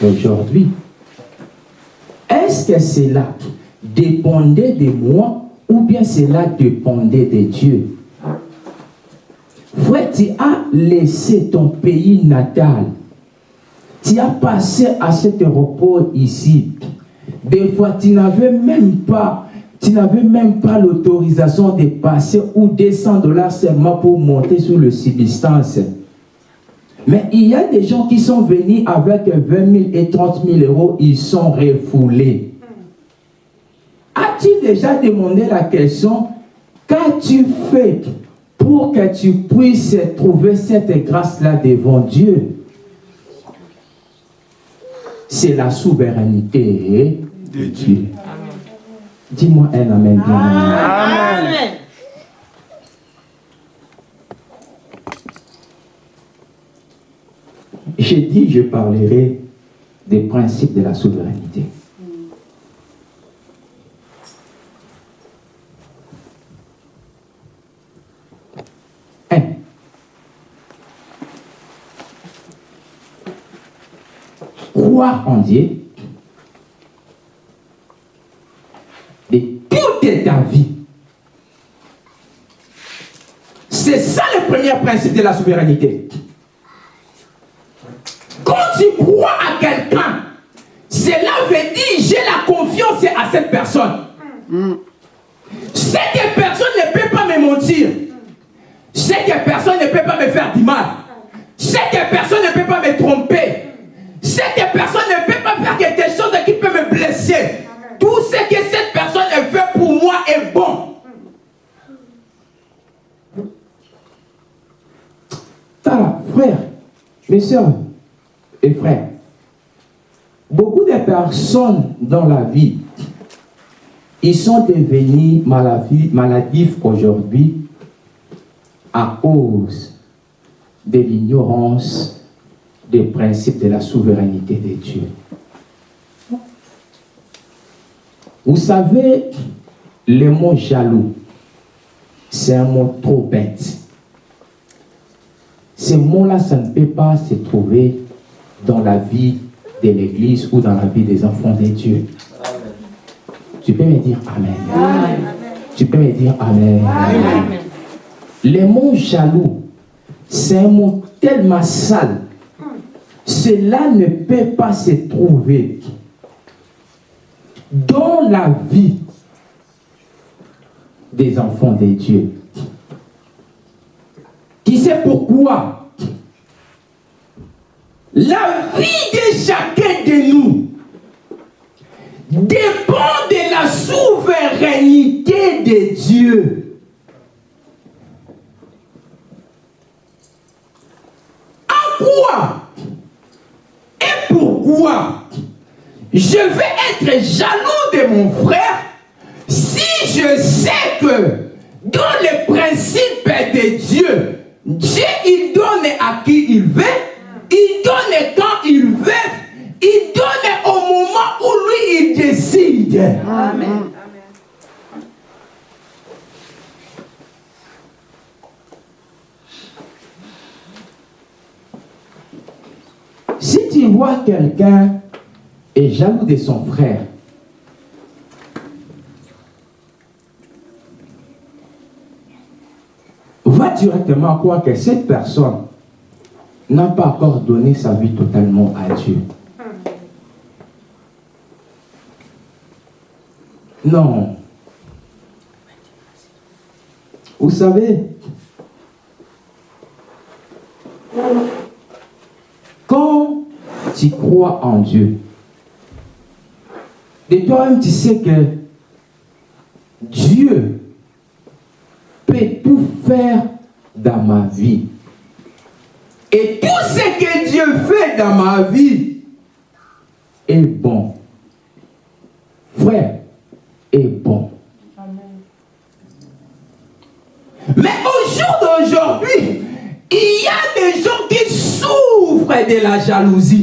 aujourd'hui? Est-ce que cela dépendait de moi ou bien cela dépendait de Dieu? Frère, tu as laissé ton pays natal. Tu as passé à cet repos ici. Des fois, tu n'avais même pas tu n'avais même pas l'autorisation de passer ou descendre dollars seulement pour monter sur le subsistance. Mais il y a des gens qui sont venus avec 20 000 et 30 000 euros, ils sont refoulés. As-tu déjà demandé la question, qu'as-tu fait pour que tu puisses trouver cette grâce-là devant Dieu? C'est la souveraineté de Dieu. Dis-moi un amen. Amen. J'ai dit, je parlerai des principes de la souveraineté. Un. Croire en Dieu ta vie. C'est ça le premier principe de la souveraineté. Quand tu crois à quelqu'un, cela veut dire j'ai la confiance à cette personne. Cette personne ne peut pas me mentir. Cette personne ne peut pas me faire du mal. Cette personne ne peut pas me tromper. Cette personne ne peut pas faire quelque chose qui peut me blesser. Tout ce que cette personne fait pour moi est bon. Voilà, frère, mes soeurs et frères, beaucoup de personnes dans la vie, ils sont devenus maladifs aujourd'hui à cause de l'ignorance des principes de la souveraineté de Dieu. Vous savez, le mot jaloux, c'est un mot trop bête. Ce mot-là, ça ne peut pas se trouver dans la vie de l'Église ou dans la vie des enfants de Dieu. Tu peux me dire Amen. Tu peux me dire Amen. Amen. Le mot jaloux, c'est un mot tellement sale. Cela ne peut pas se trouver dans la vie des enfants de Dieu. Qui sait pourquoi? La vie de chacun de nous dépend de la souveraineté de Dieu. En quoi et pourquoi je vais être jaloux de mon frère si je sais que dans les principes de Dieu, Dieu il donne à qui il veut, il donne quand il veut, il donne au moment où lui il décide. Amen. Si tu vois quelqu'un est jaloux de son frère, va directement croire que cette personne n'a pas encore donné sa vie totalement à Dieu. Non. Vous savez, quand tu crois en Dieu, de toi-même tu sais que Dieu peut tout faire ma vie. Et tout ce que Dieu fait dans ma vie est bon. Frère, est bon. Mais au jour d'aujourd'hui, il y a des gens qui souffrent de la jalousie.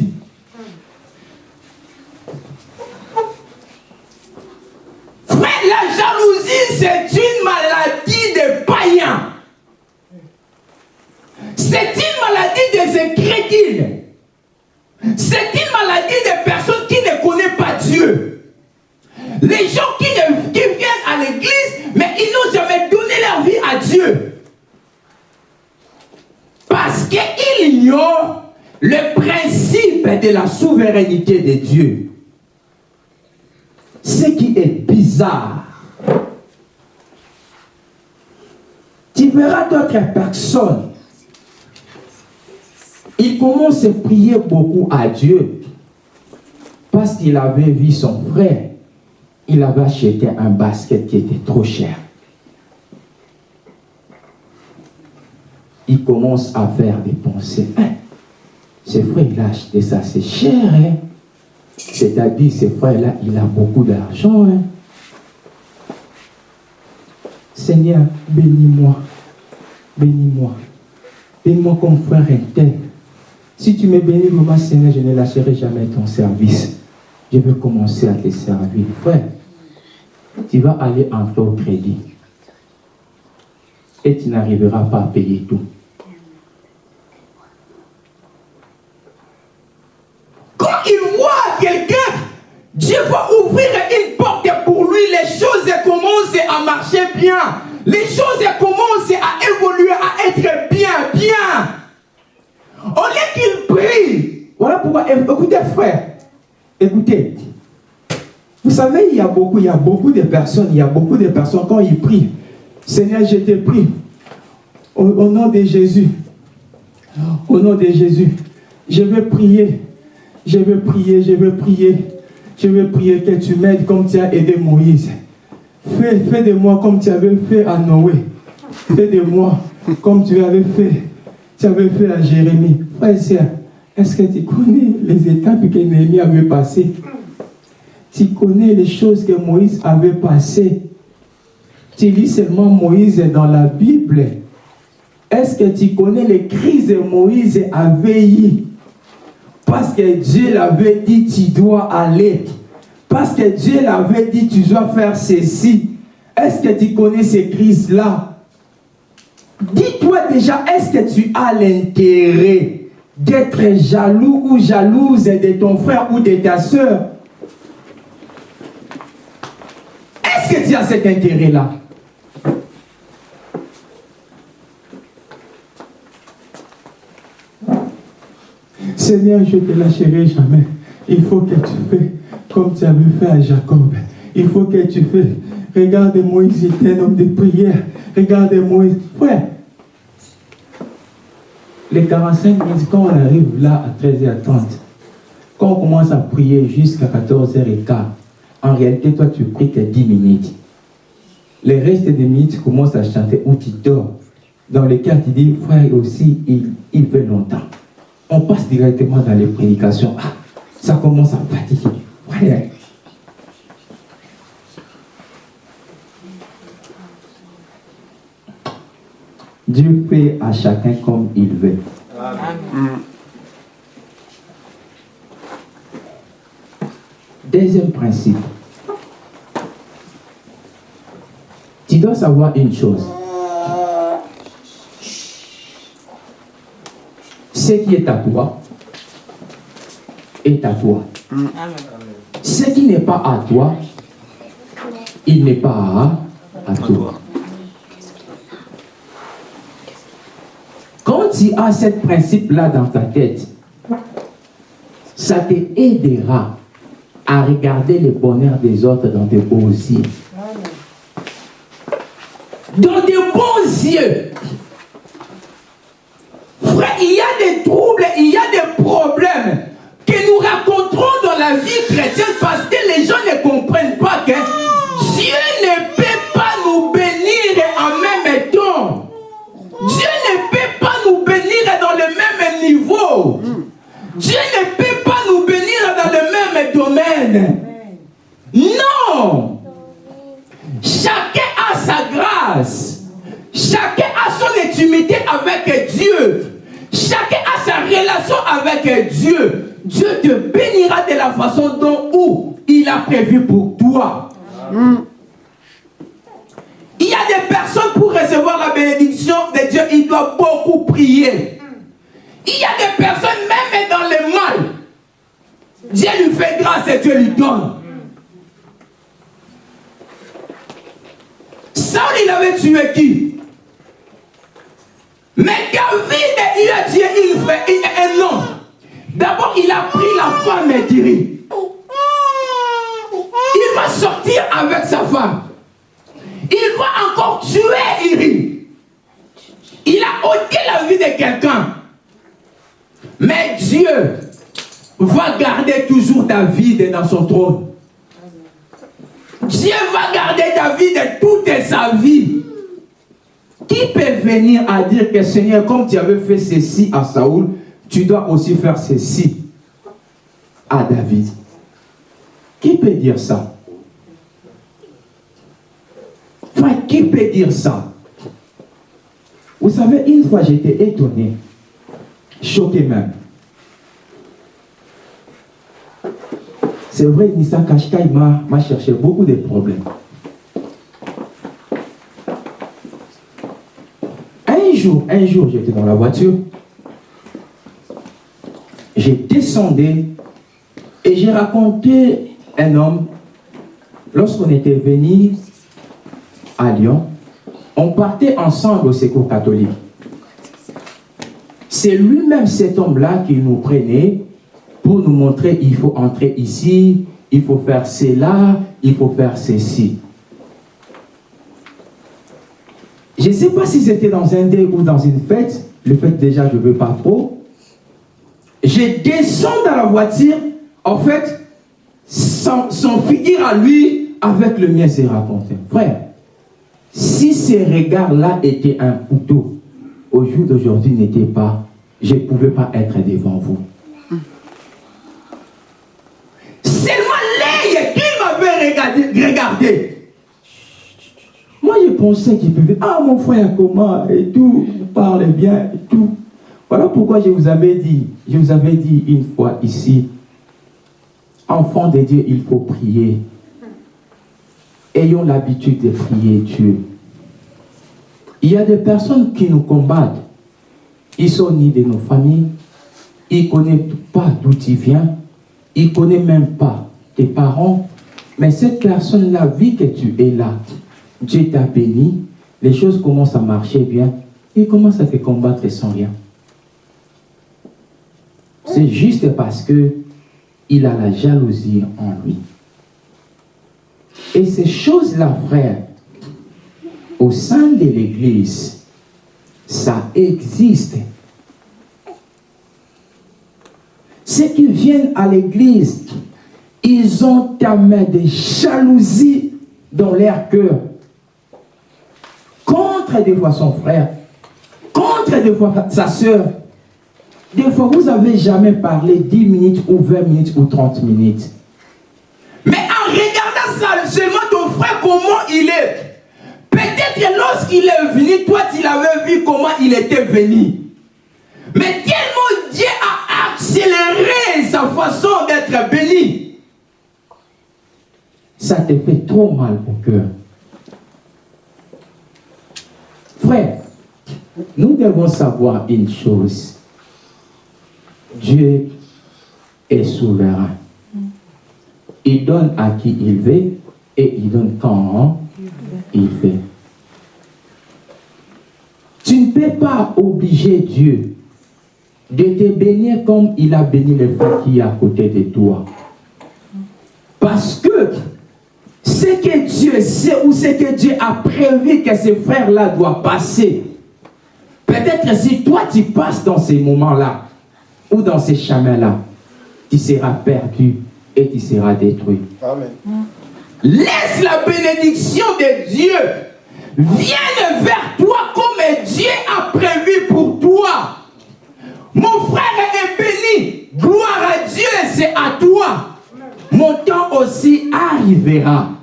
De la souveraineté de Dieu. Ce qui est bizarre. Tu verras d'autres personnes. Il commence à prier beaucoup à Dieu. Parce qu'il avait vu son frère. Il avait acheté un basket qui était trop cher. Il commence à faire des pensées. Hein, ce frère, il a acheté ça, c'est cher. Hein? C'est-à-dire, ce frère-là, il a beaucoup d'argent. Hein? Seigneur, bénis-moi. Bénis-moi. Bénis-moi comme frère intègre. Si tu me bénis, maman Seigneur, je ne lâcherai jamais ton service. Je veux commencer à te servir. Frère, tu vas aller en taux crédit. Et tu n'arriveras pas à payer tout. Quand il voit quelqu'un, Dieu va ouvrir une porte pour lui. Les choses commencent à marcher bien. Les choses commencent à évoluer, à être bien, bien. Au lieu qu'il prie. Voilà pourquoi, écoutez frère, écoutez. Vous savez, il y a beaucoup, il y a beaucoup de personnes, il y a beaucoup de personnes quand ils prient. Seigneur, je te prie. Au, au nom de Jésus. Au nom de Jésus. Je vais prier. Je vais prier, je vais prier. Je vais prier que tu m'aides comme tu as aidé Moïse. Fais, fais de moi comme tu avais fait à Noé. Fais de moi comme tu avais fait. Tu avais fait à Jérémie. Frère et est-ce que tu connais les étapes que Néhémie avait passées? Tu connais les choses que Moïse avait passées? Tu lis seulement Moïse dans la Bible. Est-ce que tu connais les crises que Moïse avait eues Parce que Dieu l'avait dit, tu dois aller. Parce que Dieu l'avait dit, tu dois faire ceci. Est-ce que tu connais ces crises-là Dis-toi déjà, est-ce que tu as l'intérêt d'être jaloux ou jalouse de ton frère ou de ta soeur Est-ce que tu as cet intérêt-là? Seigneur, je ne te lâcherai jamais. Il faut que tu fais comme tu as vu faire à Jacob. Il faut que tu fasses. Regarde Moïse, il était un homme de prière. Regarde Moïse. Frère, les 45 minutes, quand on arrive là à 13h30, quand on commence à prier jusqu'à 14h15, en réalité, toi, tu pries que 10 minutes. Les restes des minutes, tu commences à chanter ou tu dors. Dans les cas, tu dis, frère, aussi, il, il veut longtemps. On passe directement dans les prédications. Ah, ça commence à fatiguer. Dieu fait à chacun comme il veut. Deuxième principe. Tu dois savoir une chose. Ce qui est à toi est à toi. Ce qui n'est pas à toi, il n'est pas à, toi. Quand tu as ce principe-là dans ta tête, ça te aidera à regarder le bonheur des autres dans de beaux yeux. Dans de bons yeux. Il y a des troubles, il y a des problèmes que nous raconterons dans la vie chrétienne parce que les gens ne comprennent pas que Dieu ne peut pas nous bénir en même temps. Dieu ne peut pas nous bénir dans le même niveau. Dieu ne peut pas nous bénir dans le même domaine. Non. Chacun a sa grâce. Chacun a son intimité avec Dieu. Chacun a sa relation avec Dieu. Dieu te bénira de la façon dont où il a prévu pour toi. Il y a des personnes pour recevoir la bénédiction de Dieu, il doit beaucoup prier. Il y a des personnes, même dans le mal, Dieu lui fait grâce et Dieu lui donne. Saul, il avait tué qui? Mais David, il a une frère, un homme. D'abord, il a pris la femme d'Iri. Il va sortir avec sa femme. Il va encore tuer Iri. Il a ôté la vie de quelqu'un. Mais Dieu va garder toujours David dans son trône. Dieu va garder David toute sa vie. Qui peut venir à dire que Seigneur, comme tu avais fait ceci à Saoul, tu dois aussi faire ceci à David? Qui peut dire ça? Enfin, qui peut dire ça? Vous savez, une fois j'étais étonné, choqué même. C'est vrai, Nissan Kashkai m'a cherché beaucoup de problèmes. Un un jour, j'étais dans la voiture. J'ai descendu et j'ai raconté un homme. Lorsqu'on était venu à Lyon, on partait ensemble au secours catholique. C'est lui-même cet homme-là qui nous prenait pour nous montrer il faut entrer ici, il faut faire cela, il faut faire ceci. Je ne sais pas si c'était dans un dé ou dans une fête. Le fait déjà, je ne veux pas trop. Je descends dans la voiture. En fait, son, son figure à lui avec le mien s'est raconté. Frère, si ces regards-là étaient un couteau, au jour d'aujourd'hui n'était pas, je ne pouvais pas être devant vous. Seulement l'œil qu'il m'avait regardé. Moi, je pensais qu'il pouvait, ah mon frère, comment, et tout, vous parlez bien, et tout. Voilà pourquoi je vous avais dit, je vous avais dit une fois ici, enfant de Dieu, il faut prier. Ayons l'habitude de prier Dieu. Il y a des personnes qui nous combattent. Ils sont ni de nos familles. Ils ne connaissent pas d'où tu viens. Ils ne connaissent même pas tes parents. Mais cette personne-là vit que tu es là. Dieu t'a béni. Les choses commencent à marcher bien. Il commence à te combattre sans rien. C'est juste parce que il a la jalousie en lui. Et ces choses-là, frère, au sein de l'Église, ça existe. Ceux qui viennent à l'Église, ils ont main des jalousies dans leur cœur. Contre des fois son frère, contre des fois sa soeur. Des fois, vous n'avez jamais parlé 10 minutes ou 20 minutes ou 30 minutes. Mais en regardant ça, seulement ton frère, comment il est? Peut-être lorsqu'il est venu, toi, tu l'avais vu comment il était venu. Mais tellement Dieu a accéléré sa façon d'être béni. Ça te fait trop mal au cœur. Frère, nous devons savoir une chose. Dieu est souverain. Il donne à qui il veut et il donne quand il veut. Tu ne peux pas obliger Dieu de te bénir comme il a béni les frères qui est à côté de toi. Parce que ce que Dieu sait ou ce que Dieu a prévu que ces frères-là doivent passer, peut-être si toi tu passes dans ces moments-là, ou dans ces chemins-là, tu seras perdu et tu seras détruit. Amen. Laisse la bénédiction de Dieu vienne vers toi comme Dieu a prévu pour toi. Mon frère est béni. Gloire à Dieu, c'est à toi. Mon temps aussi arrivera.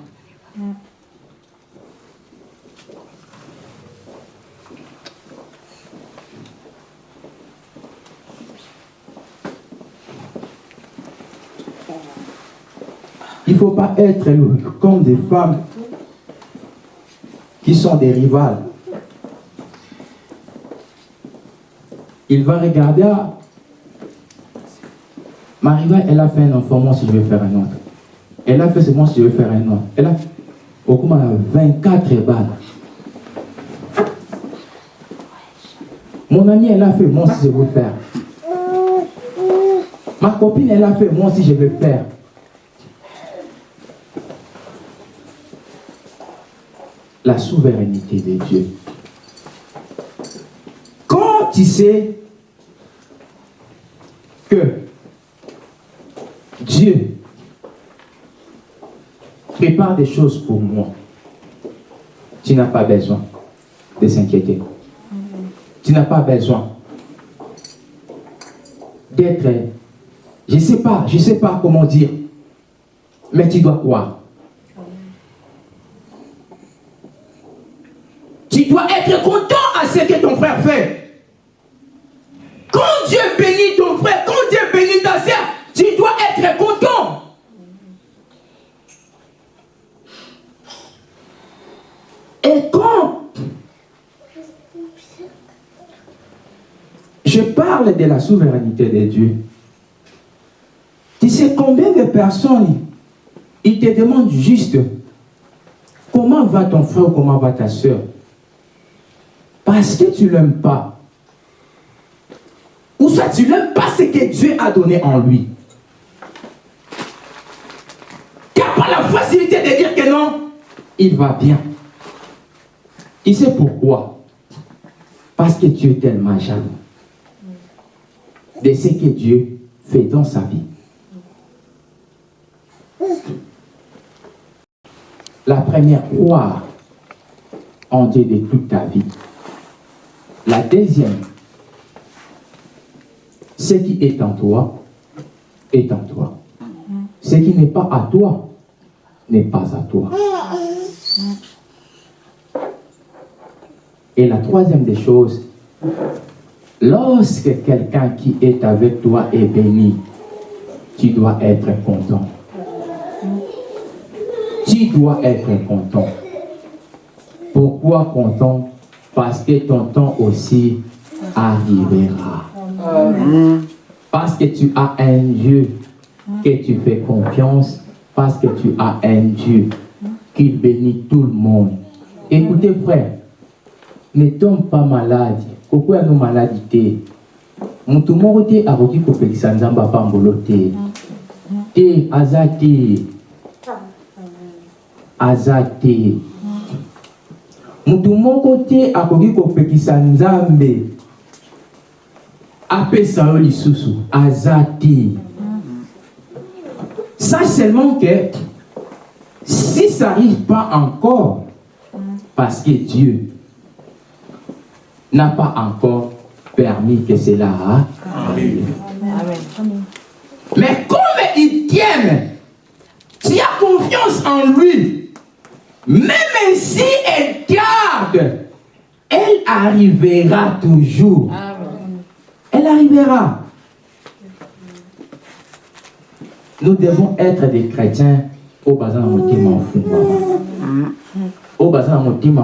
Il ne faut pas être comme des femmes qui sont des rivales. Il va regarder, ah, ma rivale, elle a fait un enfant, moi si je vais faire un autre. Elle a fait ce moi si je vais faire un autre. Elle a, au coup, 24 balles. Mon ami, elle a fait, moi si je veux faire. Ma copine, elle a fait, moi si je vais faire. La souveraineté de Dieu. Quand tu sais que Dieu prépare des choses pour moi, tu n'as pas besoin de s'inquiéter. Tu n'as pas besoin d'être, je ne sais pas, je ne sais pas comment dire, mais tu dois croire. Tu dois être content à ce que ton frère fait. Quand Dieu bénit ton frère, quand Dieu bénit ta soeur, tu dois être content. Et quand je parle de la souveraineté de Dieu, tu sais combien de personnes, ils te demandent juste comment va ton frère, comment va ta soeur parce que tu ne l'aimes pas? Ou soit tu n'aimes pas ce que Dieu a donné en lui? Tu n'as pas la facilité de dire que non, il va bien. Et c'est pourquoi? Parce que tu es tellement jaloux de ce que Dieu fait dans sa vie. La première, croire en Dieu de toute ta vie. La deuxième, ce qui est en toi est en toi. Ce qui n'est pas à toi n'est pas à toi. Et la troisième des choses, lorsque quelqu'un qui est avec toi est béni, tu dois être content. Tu dois être content. Pourquoi content? Parce que ton temps aussi arrivera. Parce que tu as un Dieu que tu fais confiance, parce que tu as un Dieu qui bénit tout le monde. Écoutez frère, ne tombe pas malade. Pourquoi nous maladités? Mutu moko te akoki kopekisa nzambe apambolo te te aza te aza te motu moko te akoki kopekisa nzambe. Apesa yo lisusu aza te. Ça seulement que si ça n'arrive pas encore parce que Dieu n'a pas encore permis que cela arrive. Mais comme il t'aime, tu as confiance en lui, même si elle garde, elle arrivera toujours. Elle arrivera. Nous devons être des chrétiens au bazar motima au bazar motima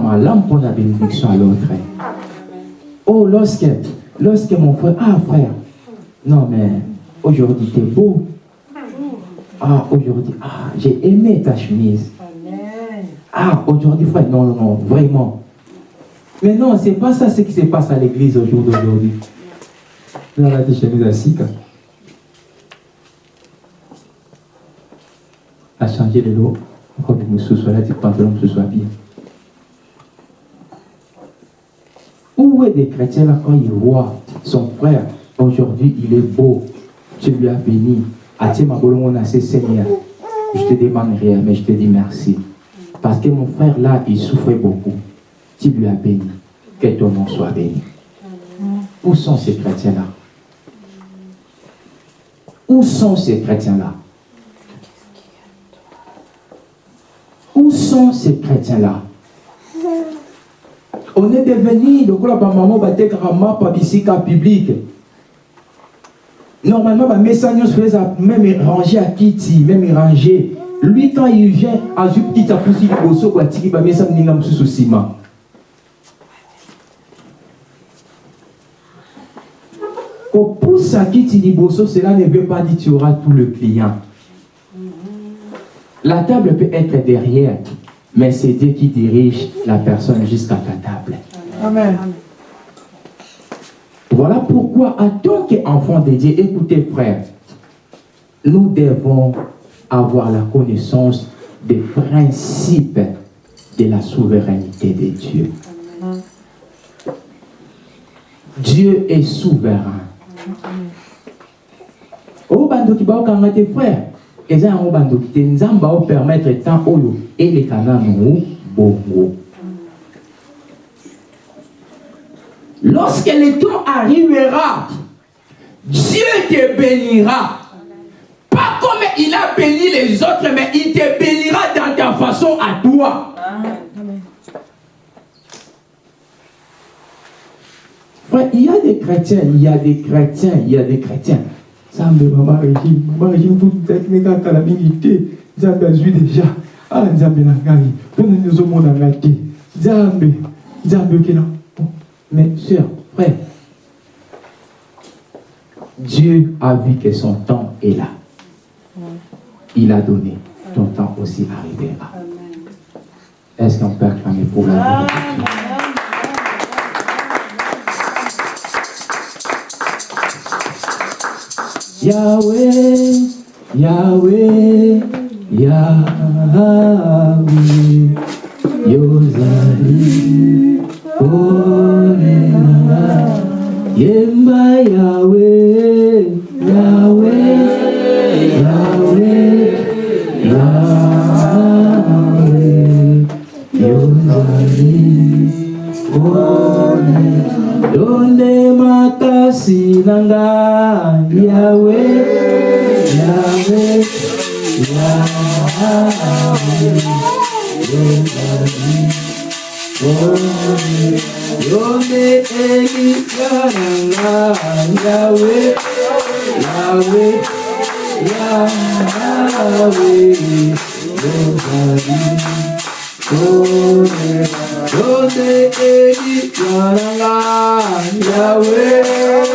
pour la bénédiction à l'autre. Oh, lorsque, lorsque mon frère, ah frère, non mais aujourd'hui t'es beau. Ah, aujourd'hui, ah, j'ai aimé ta chemise. Ah, aujourd'hui, frère, non, non, non, vraiment. Mais non, c'est pas ça ce qui se passe à l'église au jour d'aujourd'hui. Là, là, des chemises à changer de l'eau, robe soit là, des pantalons soit bien. Où est des chrétiens là quand ils voient son frère, aujourd'hui il est beau, tu lui as béni, Seigneur, je te demande rien, mais je te dis merci. Parce que mon frère là, il souffrait beaucoup. Tu lui as béni. Que ton nom soit béni. Où sont ces chrétiens-là? Où sont ces chrétiens-là? Où sont ces chrétiens-là? On est devenu, donc là, maman, mapa bisika public. Normalement, mes message même rangé à Kiti, même rangé. Lui, quand il vient, à une petite apousi du bosso, quoi, tiki, bah, message n'ingam sous ciment. Pour à Kiti Liboso, cela ne veut pas dire que tu auras tout le client. La table peut être derrière, mais c'est Dieu qui dirige la personne jusqu'à ta table. Amen. Voilà pourquoi, en tant qu'enfant de Dieu, écoutez frère, nous devons avoir la connaissance des principes de la souveraineté de Dieu. Dieu est souverain. Oh, tes frères. eza yango bandoki te nzambe aopermettre temps oyo eleka nanu bongo lorsque le temps arrivera dieu te bénira a béni les autres mais il te bénira dans ta façon à toi. Frère, il y a des chrétiens, il y a des chrétiens, il y a des chrétiens. Nzambe mama régime mama régime tutaki kaka na mingi te nzambe azwi deja ah nzambe na ngai mpona nini ozomona ngai te nzambe nzambe okena mais sœur frère Dieu a vu que son temps est là. Il a donné. Ton temps aussi arrivera. Est-ce qu'on peut acclamer pour la Yahweh, Yahweh, Yahweh, Yozali, Orena, Yemba Yahweh, Donde mata sinanga Yahweh Yahweh Yahweh. Donde egitaranga Yahweh Yahweh Yahweh Yahweh Yahweh. Jose Edi Yahweh.